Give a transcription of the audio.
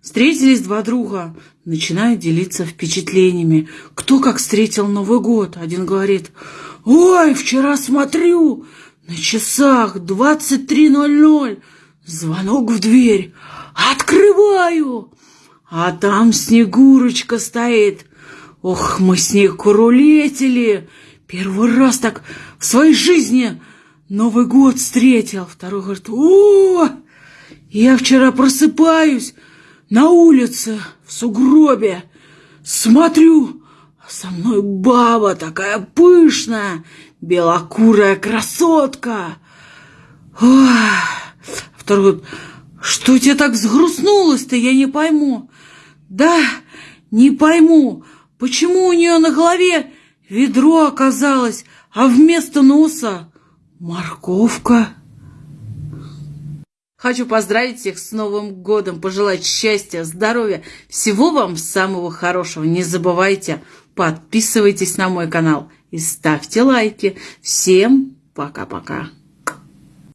Встретились два друга, начинают делиться впечатлениями. Кто как встретил Новый год. Один говорит, ой, вчера смотрю, на часах 23.00, звонок в дверь, открываю, а там Снегурочка стоит. Ох, мы с ней курулетили. Первый раз так в своей жизни Новый год встретил. Второй говорит, о, я вчера просыпаюсь, на улице, в сугробе. Смотрю, со мной баба такая пышная, белокурая красотка. Ой. Второй говорит, что тебе так взгрустнулось-то, я не пойму. Да, не пойму, почему у нее на голове ведро оказалось, а вместо носа морковка. Хочу поздравить всех с Новым годом, пожелать счастья, здоровья, всего вам самого хорошего. Не забывайте, подписывайтесь на мой канал и ставьте лайки. Всем пока-пока.